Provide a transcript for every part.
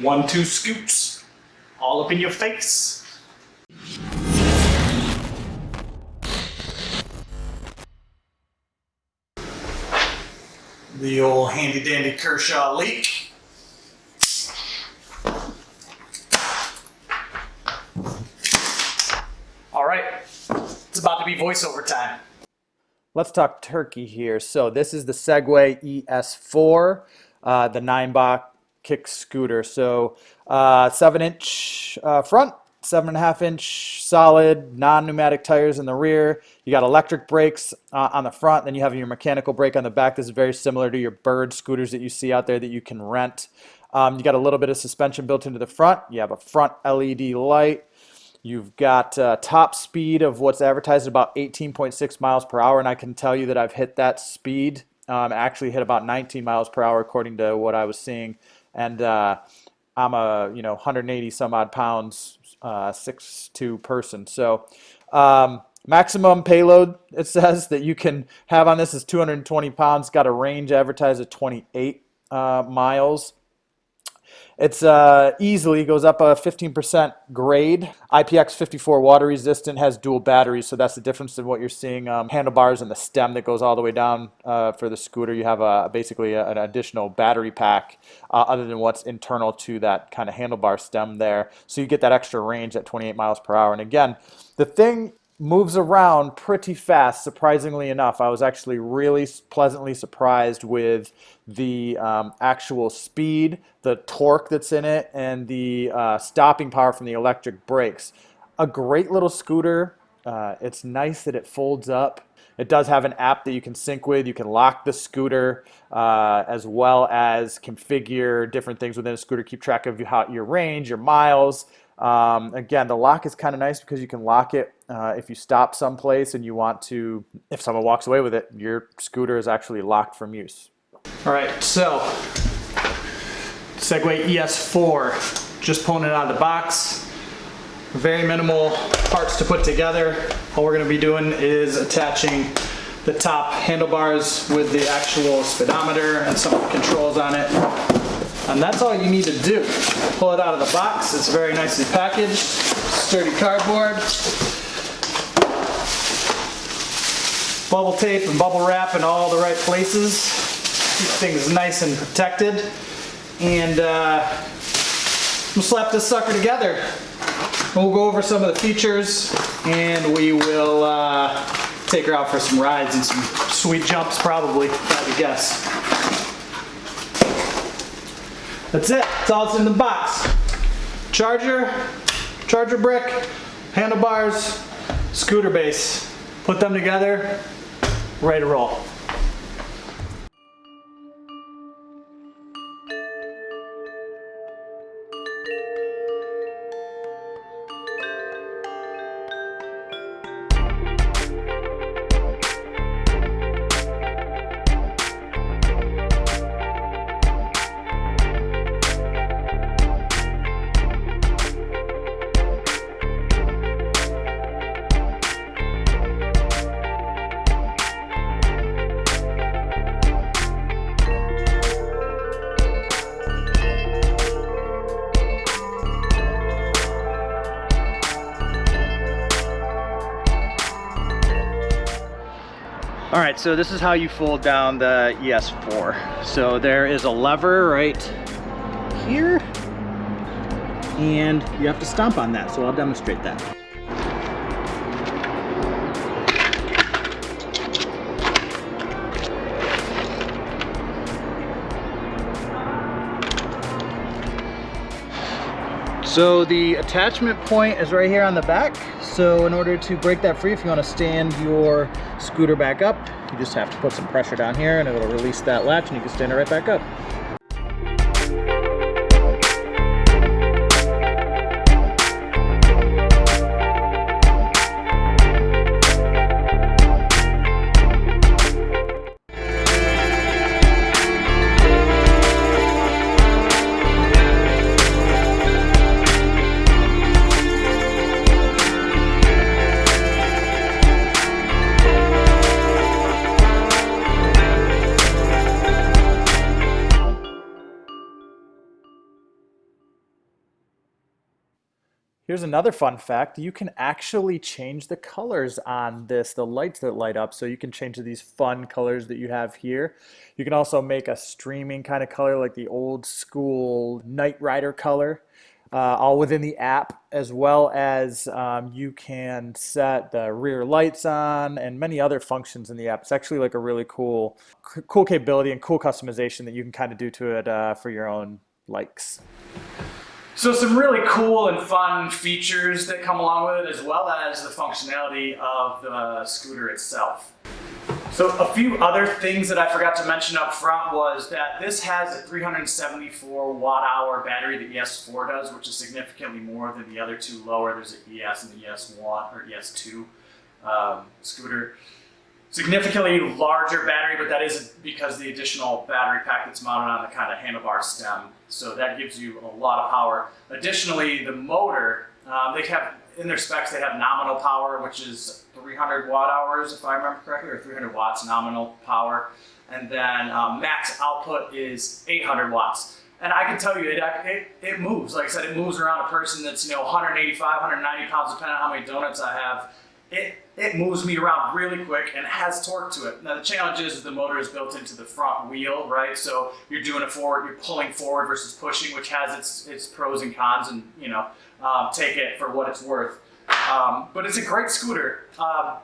One, two scoops. All up in your face. The old handy dandy Kershaw Leek. All right, it's about to be voiceover time. Let's talk turkey here. So this is the Segway ES4, uh, the Ninebot kick scooter. So uh, seven inch uh, front, seven and a half inch solid non-pneumatic tires in the rear. You got electric brakes uh, on the front, then you have your mechanical brake on the back. This is very similar to your bird scooters that you see out there that you can rent. Um, you got a little bit of suspension built into the front. You have a front LED light. You've got uh, top speed of what's advertised about 18.6 miles per hour, and I can tell you that I've hit that speed. Um, actually hit about 19 miles per hour according to what I was seeing, and uh, I'm a you know 180 some odd pounds, uh, six two person. So um, maximum payload it says that you can have on this is 220 pounds. Got a range advertised at 28 uh, miles. It's uh, easily goes up a 15% grade. IPX54 water resistant has dual batteries, so that's the difference in what you're seeing. Um, handlebars and the stem that goes all the way down uh, for the scooter. You have a, basically a, an additional battery pack uh, other than what's internal to that kind of handlebar stem there. So you get that extra range at 28 miles per hour. And again, the thing moves around pretty fast, surprisingly enough. I was actually really pleasantly surprised with the um, actual speed, the torque that's in it, and the uh, stopping power from the electric brakes. A great little scooter. Uh, it's nice that it folds up. It does have an app that you can sync with. You can lock the scooter uh, as well as configure different things within a scooter, keep track of how, your range, your miles, um, again, the lock is kind of nice because you can lock it uh, if you stop someplace and you want to, if someone walks away with it, your scooter is actually locked from use. All right, so Segway ES4, just pulling it out of the box. Very minimal parts to put together. All we're gonna be doing is attaching the top handlebars with the actual speedometer and some controls on it. And that's all you need to do. Pull it out of the box. It's very nicely packaged. Sturdy cardboard. Bubble tape and bubble wrap in all the right places. Keep things nice and protected. And uh, we'll slap this sucker together. We'll go over some of the features and we will uh, take her out for some rides and some sweet jumps probably, I would guess. That's it. That's all that's in the box. Charger, charger brick, handlebars, scooter base. Put them together, ready to roll. Right, so this is how you fold down the ES4. So there is a lever right here, and you have to stomp on that, so I'll demonstrate that. So the attachment point is right here on the back. So in order to break that free, if you want to stand your scooter back up, you just have to put some pressure down here and it'll release that latch and you can stand it right back up. Here's another fun fact. You can actually change the colors on this, the lights that light up. So you can change to these fun colors that you have here. You can also make a streaming kind of color like the old school Knight Rider color, uh, all within the app, as well as um, you can set the rear lights on and many other functions in the app. It's actually like a really cool, cool capability and cool customization that you can kind of do to it uh, for your own likes. So some really cool and fun features that come along with it, as well as the functionality of the scooter itself. So a few other things that I forgot to mention up front was that this has a 374 watt hour battery. The ES4 does, which is significantly more than the other two lower. There's an ES and the ES1 or ES2 um, scooter significantly larger battery, but that is because the additional battery pack that's mounted on the kind of handlebar stem. So that gives you a lot of power. Additionally, the motor, um, they have in their specs, they have nominal power, which is 300 watt hours, if I remember correctly, or 300 watts nominal power. And then um, max output is 800 watts. And I can tell you, it, it, it moves. Like I said, it moves around a person that's, you know, 185, 190 pounds, depending on how many donuts I have it, it moves me around really quick and has torque to it. Now the challenge is, the motor is built into the front wheel, right? So you're doing it forward, you're pulling forward versus pushing, which has its, its pros and cons and, you know, um, take it for what it's worth. Um, but it's a great scooter. Um,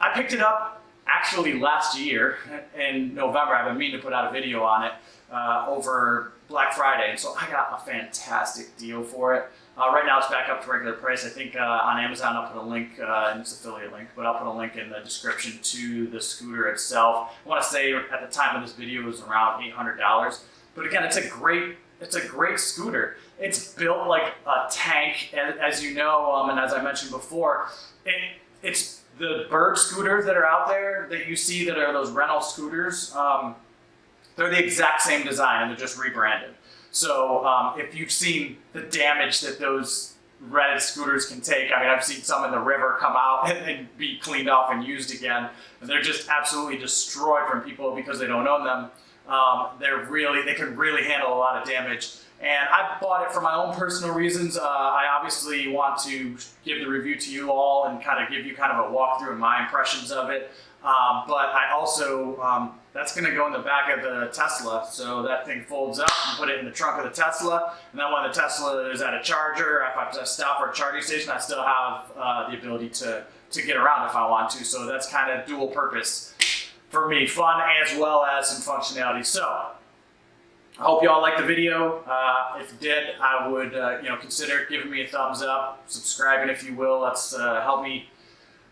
I picked it up actually last year in November. I've been meaning to put out a video on it uh, over Black Friday. And so I got a fantastic deal for it. Uh, right now it's back up to regular price. I think uh, on Amazon I'll put a link, uh, and it's affiliate link, but I'll put a link in the description to the scooter itself. I want to say at the time of this video it was around $800. But again, it's a great, it's a great scooter. It's built like a tank, as you know, um, and as I mentioned before, it, it's the bird scooters that are out there that you see that are those rental scooters. Um, they're the exact same design and they're just rebranded. So um, if you've seen the damage that those red scooters can take, I mean, I've seen some in the river come out and, and be cleaned off and used again. And they're just absolutely destroyed from people because they don't own them. Um, they're really, they can really handle a lot of damage. And I bought it for my own personal reasons. Uh, I obviously want to give the review to you all and kind of give you kind of a walkthrough and my impressions of it. Um, but I also, um, that's going to go in the back of the Tesla. So that thing folds up and put it in the trunk of the Tesla. And then when the Tesla is at a charger, if I stop for a charging station, I still have uh, the ability to, to get around if I want to. So that's kind of dual purpose for me, fun as well as some functionality. So I hope you all liked the video. Uh, if you did, I would uh, you know consider giving me a thumbs up, subscribing if you will. That's uh, help me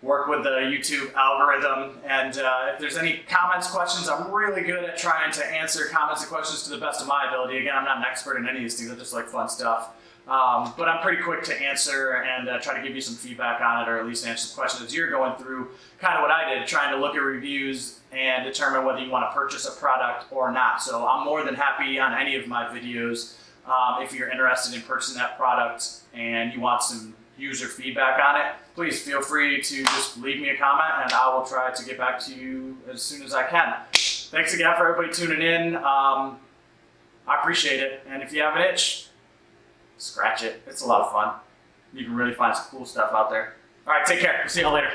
work with the YouTube algorithm. And uh, if there's any comments, questions, I'm really good at trying to answer comments and questions to the best of my ability. Again, I'm not an expert in any of these things. I just like fun stuff. Um, but I'm pretty quick to answer and uh, try to give you some feedback on it or at least answer some questions you're going through kind of what I did, trying to look at reviews and determine whether you want to purchase a product or not. So I'm more than happy on any of my videos um, if you're interested in purchasing that product and you want some user feedback on it, please feel free to just leave me a comment and I will try to get back to you as soon as I can. Thanks again for everybody tuning in. Um, I appreciate it. And if you have an itch, scratch it. It's a lot of fun. You can really find some cool stuff out there. All right, take care. We'll see you all later.